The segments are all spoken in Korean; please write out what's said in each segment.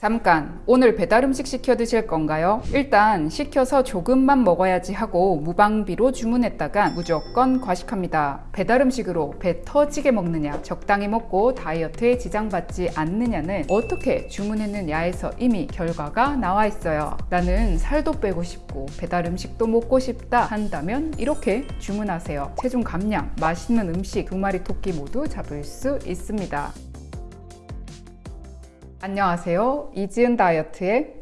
잠깐 오늘 배달 음식 시켜 드실 건가요? 일단 시켜서 조금만 먹어야지 하고 무방비로 주문했다가 무조건 과식합니다. 배달 음식으로 배 터지게 먹느냐 적당히 먹고 다이어트에 지장받지 않느냐는 어떻게 주문했느냐에서 이미 결과가 나와 있어요. 나는 살도 빼고 싶고 배달 음식도 먹고 싶다 한다면 이렇게 주문하세요. 체중 감량, 맛있는 음식 두 마리 토끼 모두 잡을 수 있습니다. 안녕하세요. 이지은 다이어트의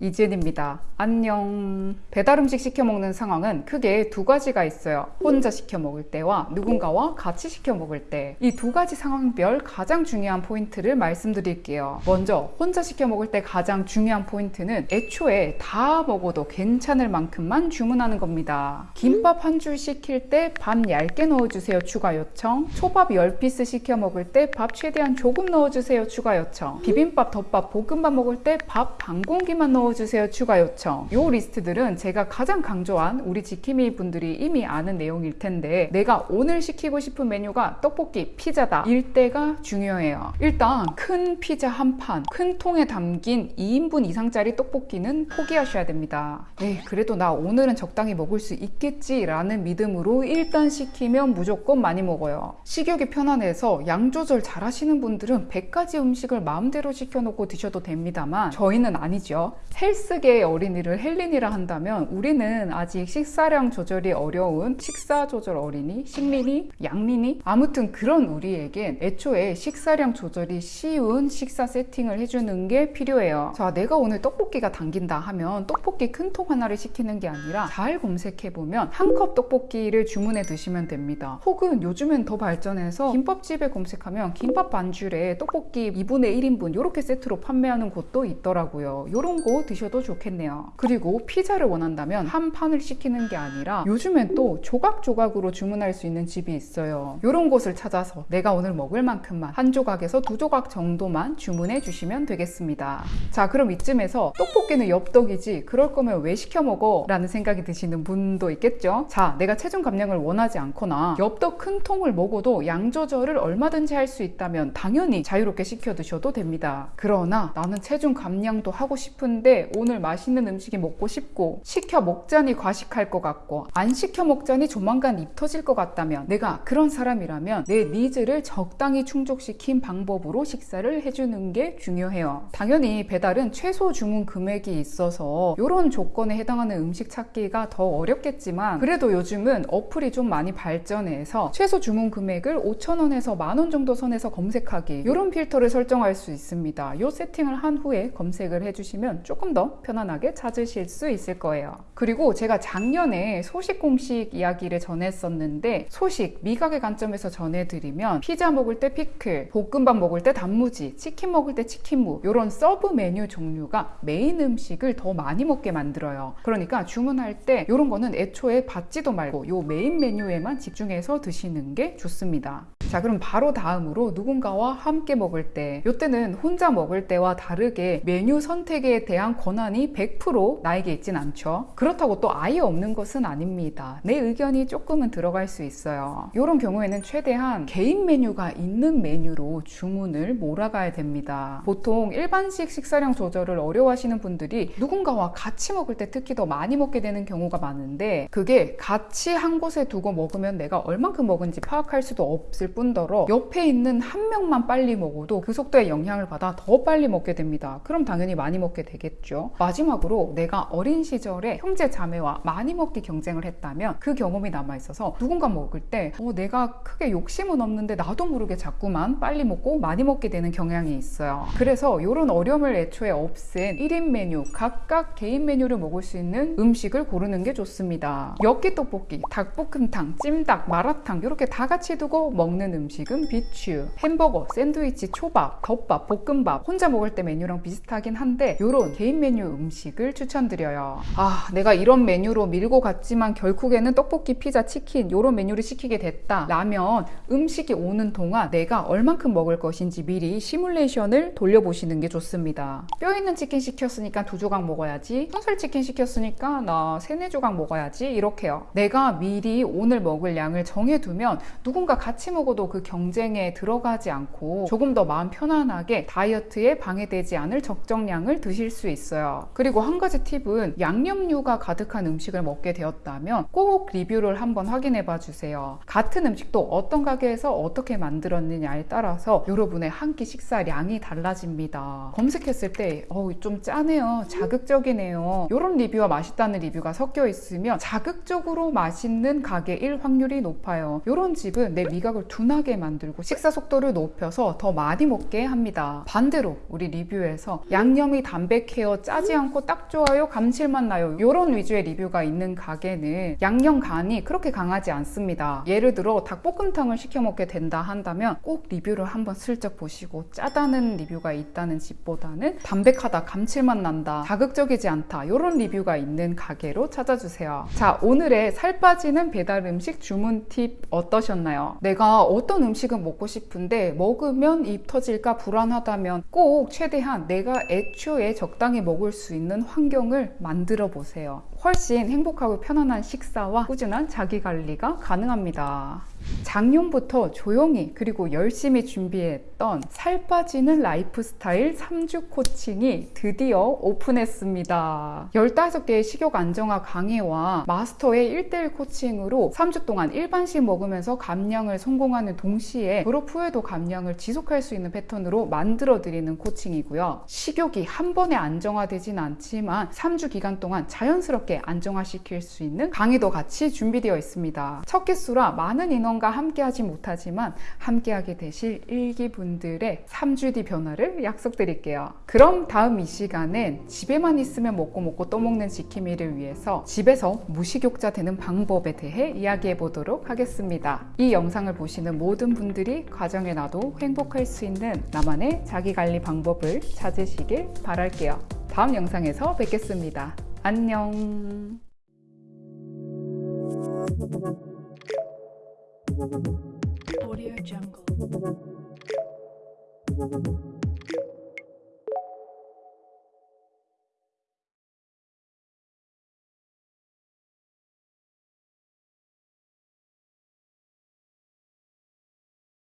이지은입니다. 안녕. 배달 음식 시켜 먹는 상황은 크게 두 가지가 있어요. 혼자 시켜 먹을 때와 누군가와 같이 시켜 먹을 때. 이 두 가지 상황별 가장 중요한 포인트를 말씀드릴게요. 먼저 혼자 시켜 먹을 때 가장 중요한 포인트는 애초에 다 먹어도 괜찮을 만큼만 주문하는 겁니다. 김밥 한 줄 시킬 때 밥 얇게 넣어주세요 추가 요청. 초밥 10피스 시켜 먹을 때 밥 최대한 조금 넣어주세요 추가 요청. 비빔밥, 덮밥, 볶음밥 먹을 때 밥 반 공기만 넣어주세요 추가 요청. 요 리스트들은 제가 가장 강조한 우리 지킴이 분들이 이미 아는 내용일 텐데 내가 오늘 시키고 싶은 메뉴가 떡볶이, 피자다 일 때가 중요해요. 일단 큰 피자 한 판, 큰 통에 담긴 2인분 이상짜리 떡볶이는 포기하셔야 됩니다. 네, 그래도 나 오늘은 적당히 먹을 수 있겠지 라는 믿음으로 일단 시키면 무조건 많이 먹어요. 식욕이 편안해서 양 조절 잘 하시는 분들은 100가지 음식을 마음대로 시켜놓고 드셔도 됩니다만 저희는 아니죠. 헬스계의 어린 이를 헬린이라 한다면 우리는 아직 식사량 조절이 어려운 식사 조절 어린이, 식린이, 양린이 아무튼 그런 우리에겐 애초에 식사량 조절이 쉬운 식사 세팅을 해주는 게 필요해요. 자, 내가 오늘 떡볶이가 당긴다 하면 떡볶이 큰 통 하나를 시키는 게 아니라 잘 검색해보면 한 컵 떡볶이를 주문해 드시면 됩니다. 혹은 요즘엔 더 발전해서 김밥집에 검색하면 김밥 반줄에 떡볶이 2분의 1인분 이렇게 세트로 판매하는 곳도 있더라고요. 이런 거 드셔도 좋겠네요. 그리고 피자를 원한다면 한 판을 시키는 게 아니라 요즘엔 또 조각조각으로 주문할 수 있는 집이 있어요. 이런 곳을 찾아서 내가 오늘 먹을 만큼만 한 조각에서 두 조각 정도만 주문해 주시면 되겠습니다. 자, 그럼 이쯤에서 떡볶이는 엽떡이지 그럴 거면 왜 시켜 먹어? 라는 생각이 드시는 분도 있겠죠? 자, 내가 체중 감량을 원하지 않거나 엽떡 큰 통을 먹어도 양 조절을 얼마든지 할 수 있다면 당연히 자유롭게 시켜 드셔도 됩니다. 그러나 나는 체중 감량도 하고 싶은데 오늘 맛있는 음식이 먹고 싶고 시켜 먹자니 과식할 것 같고 안 시켜 먹자니 조만간 입 터질 것 같다면 내가 그런 사람이라면 내 needs를 적당히 충족시킨 방법으로 식사를 해주는 게 중요해요. 당연히 배달은 최소 주문 금액이 있어서 이런 조건에 해당하는 음식 찾기가 더 어렵겠지만 그래도 요즘은 어플이 좀 많이 발전해서 최소 주문 금액을 5천원에서 만원 정도 선에서 검색하기 이런 필터를 설정할 수 있습니다. 이 세팅을 한 후에 검색을 해주시면 조금 더 편안하게 찾으실 수 있을 거예요. 그리고 제가 작년에 소식 공식 이야기를 전했었는데 소식 미각의 관점에서 전해드리면 피자 먹을 때 피클, 볶음밥 먹을 때 단무지, 치킨 먹을 때 치킨무 이런 sub 메뉴 종류가 메인 음식을 더 많이 먹게 만들어요. 그러니까 주문할 때 이런 거는 애초에 받지도 말고 요 메인 메뉴에만 집중해서 드시는 게 좋습니다. 자 그럼 바로 다음으로 누군가와 함께 먹을 때 이때는 혼자 먹을 때와 다르게 메뉴 선택에 대한 권한이 100% 나에게 있진 않죠. 그렇다고 또 아예 없는 것은 아닙니다. 내 의견이 조금은 들어갈 수 있어요. 이런 경우에는 최대한 개인 메뉴가 있는 메뉴로 주문을 몰아가야 됩니다. 보통 일반식 식사량 조절을 어려워하시는 분들이 누군가와 같이 먹을 때 특히 더 많이 먹게 되는 경우가 많은데 그게 같이 한 곳에 두고 먹으면 내가 얼만큼 먹은지 파악할 수도 없을 뿐더러 옆에 있는 한 명만 빨리 먹어도 그 속도에 영향을 받아 더 빨리 먹게 됩니다. 그럼 당연히 많이 먹게 되겠죠. 마지막으로 내가 어린 시절에 형제 자매와 많이 먹기 경쟁을 했다면 그 경험이 남아 있어서 누군가 먹을 때 어, 내가 크게 욕심은 없는데 나도 모르게 자꾸만 빨리 먹고 많이 먹게 되는 경향이 있어요. 그래서 이런 어려움을 애초에 없앤 1인 메뉴 각각 개인 메뉴를 먹을 수 있는 음식을 고르는 게 좋습니다. 엽기 떡볶이, 닭볶음탕, 찜닭, 마라탕 이렇게 다 같이 두고 먹는 음식은 비추, 햄버거, 샌드위치, 초밥, 덮밥, 볶음밥 혼자 먹을 때 메뉴랑 비슷하긴 한데 이런 개인 메뉴 음식을 추천드려요. 아 내가 이런 메뉴로 밀고 갔지만 결국에는 떡볶이, 피자, 치킨 이런 메뉴를 시키게 됐다 라면 음식이 오는 동안 내가 얼만큼 먹을 것인지 미리 시뮬레이션을 돌려보시는 게 좋습니다. 뼈 있는 치킨 시켰으니까 두 조각 먹어야지 순살 치킨 시켰으니까 나 세네 조각 먹어야지 이렇게요. 내가 미리 오늘 먹을 양을 정해두면 누군가 같이 먹어도 스스로도 그 경쟁에 들어가지 않고 조금 더 마음 편안하게 다이어트에 방해되지 않을 적정량을 드실 수 있어요. 그리고 한 가지 팁은 양념류가 가득한 음식을 먹게 되었다면 꼭 리뷰를 한번 확인해 봐 주세요. 같은 음식도 어떤 가게에서 어떻게 만들었느냐에 따라서 여러분의 한 끼 식사량이 달라집니다. 검색했을 때, 어우, 좀 짜네요. 자극적이네요. 이런 리뷰와 맛있다는 리뷰가 섞여 있으면 자극적으로 맛있는 가게일 확률이 높아요. 이런 집은 내 미각을 둔 하게 만들고 식사 속도를 높여서 더 많이 먹게 합니다. 반대로 우리 리뷰에서 양념이 담백해요. 짜지 않고 딱 좋아요. 감칠맛 나요. 이런 위주의 리뷰가 있는 가게는 양념 간이 그렇게 강하지 않습니다. 예를 들어 닭볶음탕을 시켜 먹게 된다 한다면 꼭 리뷰를 한번 슬쩍 보시고 짜다는 리뷰가 있다는 집보다는 담백하다, 감칠맛 난다, 자극적이지 않다 이런 리뷰가 있는 가게로 찾아주세요. 자 오늘의 살 빠지는 배달 음식 주문 팁 어떠셨나요? 내가 어떤 음식은 먹고 싶은데 먹으면 입 터질까 불안하다면 꼭 최대한 내가 애초에 적당히 먹을 수 있는 환경을 만들어 보세요. 훨씬 행복하고 편안한 식사와 꾸준한 자기 관리가 가능합니다. 작년부터 조용히 그리고 열심히 준비했던 살 빠지는 라이프 스타일 3주 coaching이 드디어 오픈했습니다. 15개의 식욕 안정화 강의와 마스터의 1대1 coaching으로 3주 동안 일반식 먹으면서 감량을 성공하는 동시에 졸업 후에도 감량을 지속할 수 있는 패턴으로 만들어 드리는 coaching이고요. 식욕이 한 번에 안정화되진 않지만 3주 기간 동안 자연스럽게 안정화시킬 수 있는 강의도 같이 준비되어 있습니다. 첫 기수라 많은 인원 과 함께하지 못하지만 함께하게 되실 일기분들의 3주 뒤 변화를 약속드릴게요. 그럼 다음 이 시간엔 집에만 있으면 먹고 먹고 또 먹는 지킴이를 위해서 집에서 무식욕자 되는 방법에 대해 이야기해 보도록 하겠습니다. 이 영상을 보시는 모든 분들이 가정에 나도 행복할 수 있는 나만의 자기관리 방법을 찾으시길 바랄게요. 다음 영상에서 뵙겠습니다. 안녕. Audio Jungle.